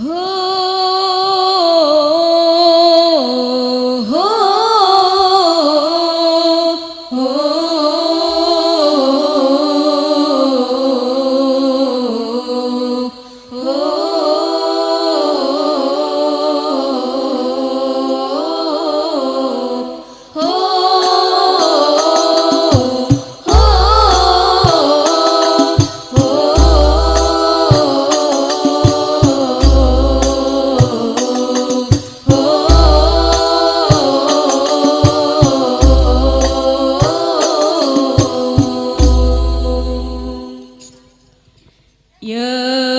Oh Yeah.